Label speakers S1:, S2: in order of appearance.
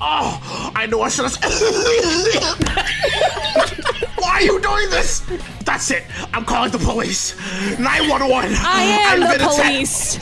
S1: Oh, I know I should have. Why are you doing this? That's it. I'm calling the police. 911.
S2: I am
S1: I've
S2: the police.